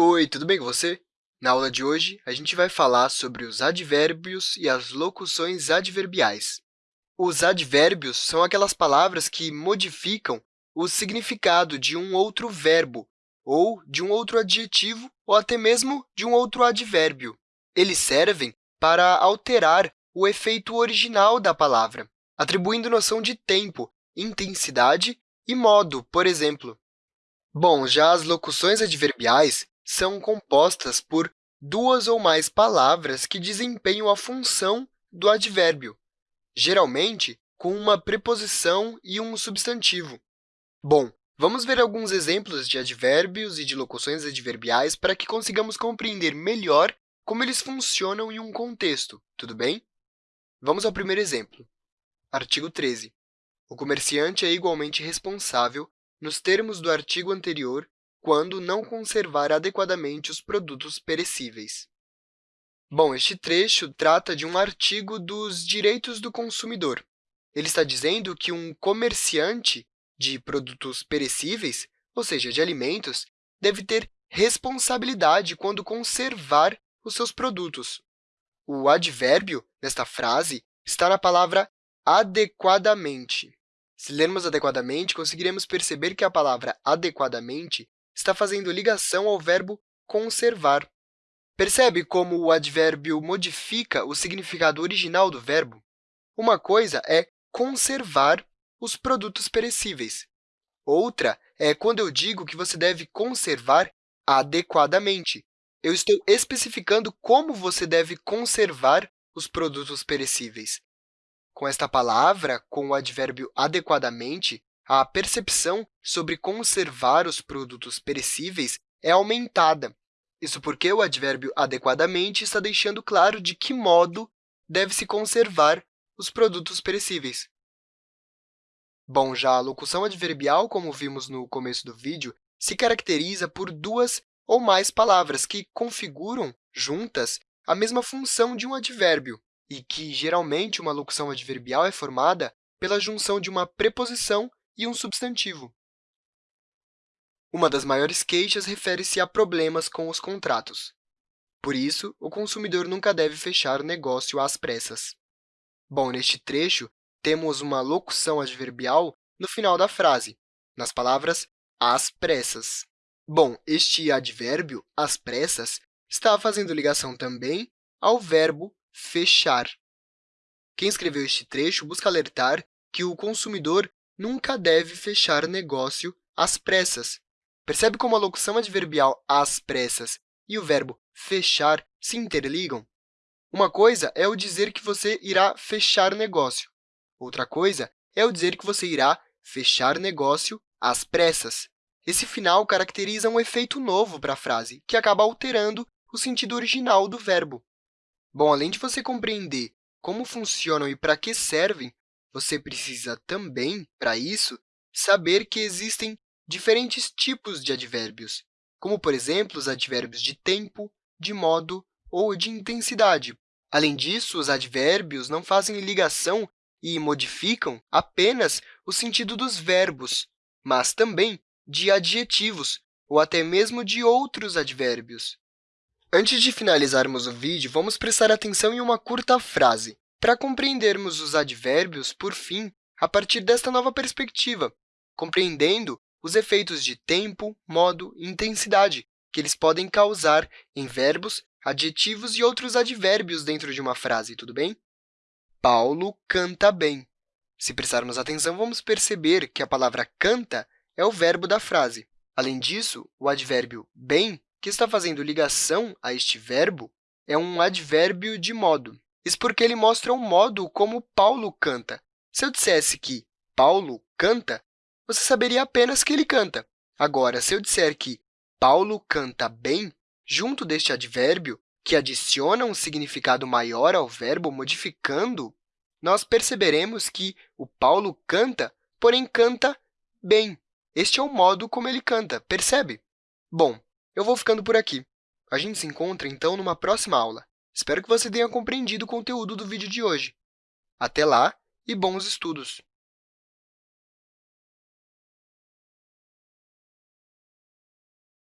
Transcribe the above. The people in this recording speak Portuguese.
Oi, tudo bem com você? Na aula de hoje, a gente vai falar sobre os advérbios e as locuções adverbiais. Os advérbios são aquelas palavras que modificam o significado de um outro verbo, ou de um outro adjetivo, ou até mesmo de um outro advérbio. Eles servem para alterar o efeito original da palavra, atribuindo noção de tempo, intensidade e modo, por exemplo. Bom, já as locuções adverbiais são compostas por duas ou mais palavras que desempenham a função do advérbio, geralmente com uma preposição e um substantivo. Bom, vamos ver alguns exemplos de advérbios e de locuções adverbiais para que consigamos compreender melhor como eles funcionam em um contexto, tudo bem? Vamos ao primeiro exemplo. Artigo 13. O comerciante é igualmente responsável, nos termos do artigo anterior, quando não conservar adequadamente os produtos perecíveis. Bom, este trecho trata de um artigo dos direitos do consumidor. Ele está dizendo que um comerciante de produtos perecíveis, ou seja, de alimentos, deve ter responsabilidade quando conservar os seus produtos. O advérbio nesta frase está na palavra adequadamente. Se lermos adequadamente, conseguiremos perceber que a palavra adequadamente está fazendo ligação ao verbo conservar. Percebe como o advérbio modifica o significado original do verbo? Uma coisa é conservar os produtos perecíveis. Outra é quando eu digo que você deve conservar adequadamente. Eu estou especificando como você deve conservar os produtos perecíveis. Com esta palavra, com o advérbio adequadamente, a percepção sobre conservar os produtos perecíveis é aumentada. Isso porque o advérbio adequadamente está deixando claro de que modo deve-se conservar os produtos perecíveis. Bom, já a locução adverbial, como vimos no começo do vídeo, se caracteriza por duas ou mais palavras que configuram, juntas, a mesma função de um advérbio, e que, geralmente, uma locução adverbial é formada pela junção de uma preposição e um substantivo. Uma das maiores queixas refere-se a problemas com os contratos. Por isso, o consumidor nunca deve fechar o negócio às pressas. Bom, neste trecho, temos uma locução adverbial no final da frase, nas palavras às pressas. Bom, este advérbio, às pressas, está fazendo ligação também ao verbo fechar. Quem escreveu este trecho busca alertar que o consumidor nunca deve fechar negócio às pressas. Percebe como a locução adverbial às pressas e o verbo fechar se interligam? Uma coisa é o dizer que você irá fechar negócio. Outra coisa é o dizer que você irá fechar negócio às pressas. Esse final caracteriza um efeito novo para a frase, que acaba alterando o sentido original do verbo. Bom, além de você compreender como funcionam e para que servem você precisa também, para isso, saber que existem diferentes tipos de advérbios, como, por exemplo, os advérbios de tempo, de modo ou de intensidade. Além disso, os advérbios não fazem ligação e modificam apenas o sentido dos verbos, mas também de adjetivos ou até mesmo de outros advérbios. Antes de finalizarmos o vídeo, vamos prestar atenção em uma curta frase para compreendermos os advérbios, por fim, a partir desta nova perspectiva, compreendendo os efeitos de tempo, modo e intensidade que eles podem causar em verbos, adjetivos e outros advérbios dentro de uma frase, tudo bem? Paulo canta bem. Se prestarmos atenção, vamos perceber que a palavra canta é o verbo da frase. Além disso, o advérbio bem, que está fazendo ligação a este verbo, é um advérbio de modo. Isso porque ele mostra o modo como Paulo canta. Se eu dissesse que Paulo canta, você saberia apenas que ele canta. Agora, se eu disser que Paulo canta bem, junto deste advérbio, que adiciona um significado maior ao verbo, modificando, nós perceberemos que o Paulo canta, porém canta bem. Este é o modo como ele canta, percebe? Bom, eu vou ficando por aqui. A gente se encontra, então, numa próxima aula. Espero que você tenha compreendido o conteúdo do vídeo de hoje. Até lá e bons estudos!